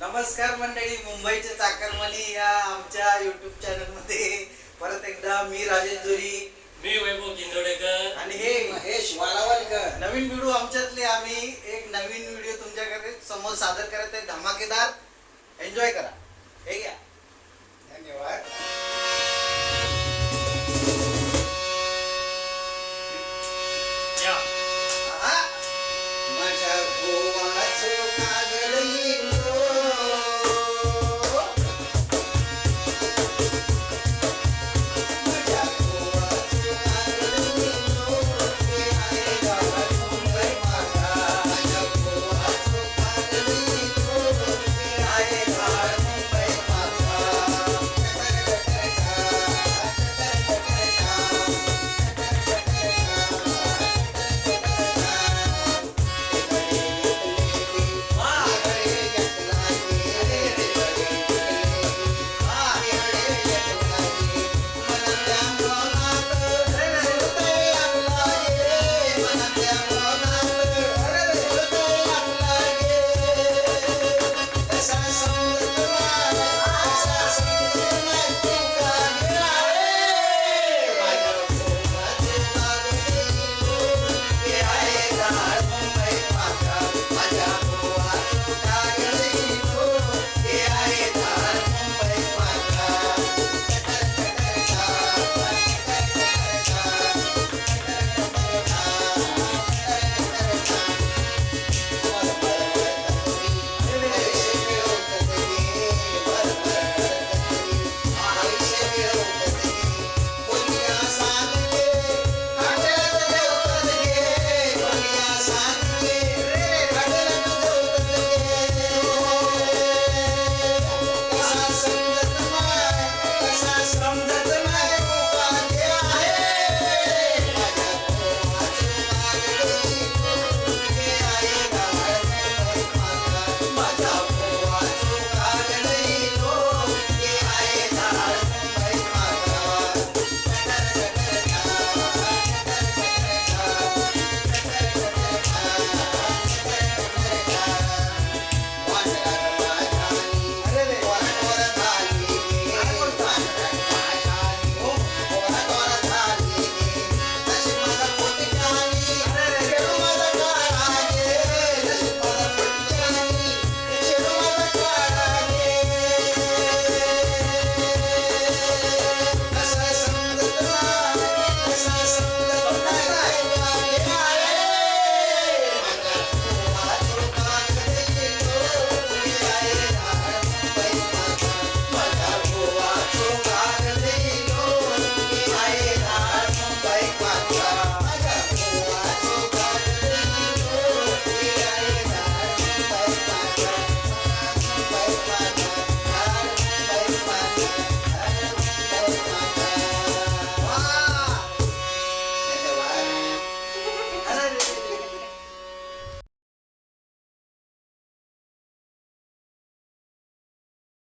नमस्कार मंडळी मुंबईच्या चाकरमणी या आमच्या युट्यूब चॅनलमध्ये परत एकदा मी राजेश जोरी मी वैभव किंदोडेकर. आणि हे महेश वालावलकर. नवीन व्हिडिओ आमच्यातले आम्ही एक नवीन व्हिडिओ तुमच्याकडे समोर सादर करत आहे. धमाके